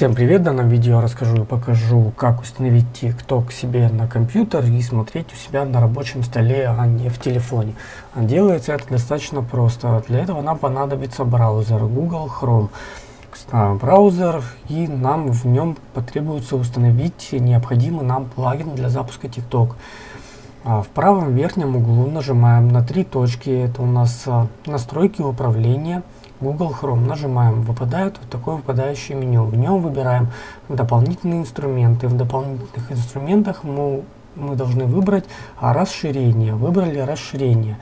Всем привет! В данном видео я расскажу и покажу, как установить TikTok себе на компьютер и смотреть у себя на рабочем столе, а не в телефоне. Делается это достаточно просто. Для этого нам понадобится браузер Google Chrome. Браузер и нам в нем потребуется установить необходимый нам плагин для запуска TikTok. А в правом верхнем углу нажимаем на три точки, это у нас а, настройки управления. Google Chrome. Нажимаем, выпадает вот такое выпадающее меню. В нем выбираем дополнительные инструменты. В дополнительных инструментах мы, мы должны выбрать расширение. Выбрали расширение.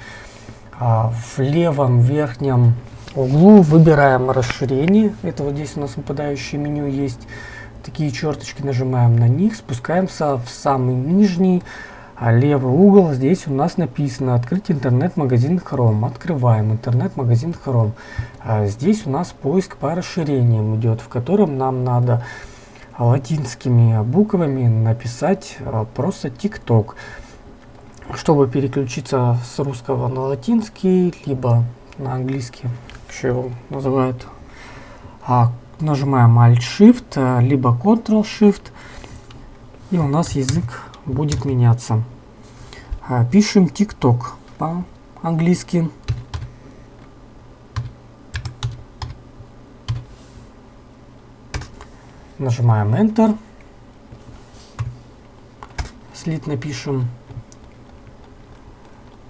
А в левом верхнем углу выбираем расширение. Это вот здесь у нас выпадающее меню есть. Такие черточки нажимаем на них, спускаемся в самый нижний а левый угол здесь у нас написано «Открыть интернет-магазин Chrome». Открываем интернет-магазин Chrome. А здесь у нас поиск по расширениям идет, в котором нам надо латинскими буквами написать а, просто TikTok. Чтобы переключиться с русского на латинский, либо на английский, еще его называют, а, нажимаем Alt-Shift, а, либо Ctrl-Shift, и у нас язык будет меняться. А, пишем TikTok по-английски. Нажимаем Enter. Слит напишем.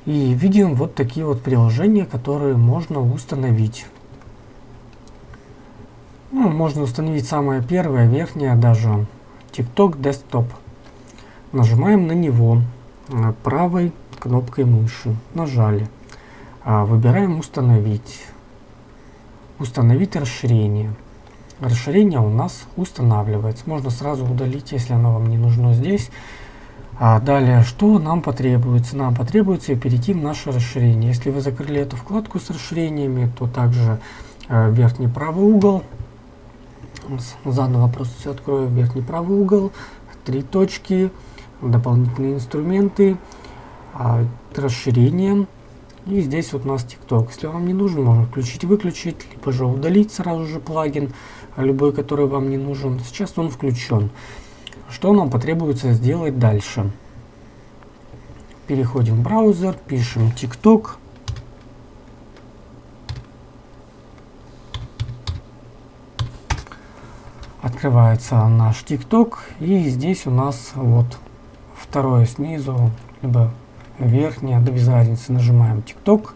И видим вот такие вот приложения, которые можно установить. Ну, можно установить самое первое, верхнее даже. TikTok Desktop. Нажимаем на него э, правой кнопкой мыши. Нажали. А, выбираем «Установить». Установить расширение. Расширение у нас устанавливается. Можно сразу удалить, если оно вам не нужно здесь. А далее, что нам потребуется? Нам потребуется перейти в наше расширение. Если вы закрыли эту вкладку с расширениями, то также э, верхний правый угол. Заново просто все открою. Верхний правый угол. Три точки дополнительные инструменты, а, расширение. И здесь вот у нас TikTok. Если вам не нужен, можно включить-выключить, либо же удалить сразу же плагин, любой, который вам не нужен. Сейчас он включен. Что нам потребуется сделать дальше? Переходим в браузер, пишем TikTok. Открывается наш TikTok, и здесь у нас вот второе снизу, либо верхнее, да без разницы, нажимаем TikTok.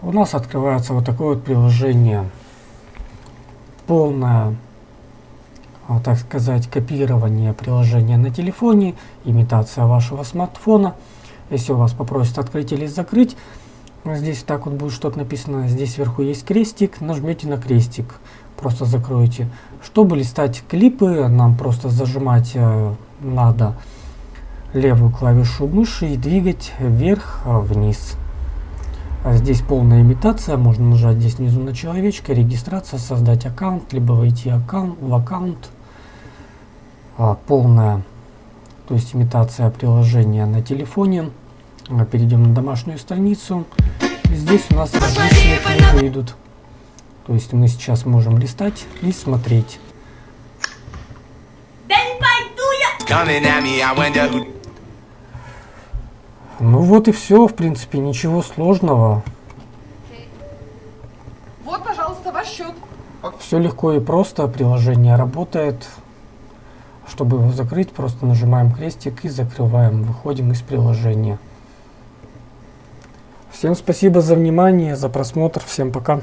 У нас открывается вот такое вот приложение. Полное, а, так сказать, копирование приложения на телефоне, имитация вашего смартфона. Если у вас попросят открыть или закрыть, здесь так вот будет что-то написано, здесь сверху есть крестик, нажмете на крестик, просто закроете. Чтобы листать клипы, нам просто зажимать э, надо левую клавишу мыши и двигать вверх-вниз. А здесь полная имитация, можно нажать здесь внизу на человечка, регистрация, создать аккаунт, либо войти аккаунт, в аккаунт. А, полная, то есть имитация приложения на телефоне. Перейдем на домашнюю страницу. Здесь у нас различные книги идут. То есть мы сейчас можем листать и смотреть. Me, I wonder who... Ну вот и все, в принципе, ничего сложного. Вот, пожалуйста, ваш счет. Все легко и просто, приложение работает. Чтобы его закрыть, просто нажимаем крестик и закрываем. Выходим из приложения. Всем спасибо за внимание, за просмотр. Всем пока.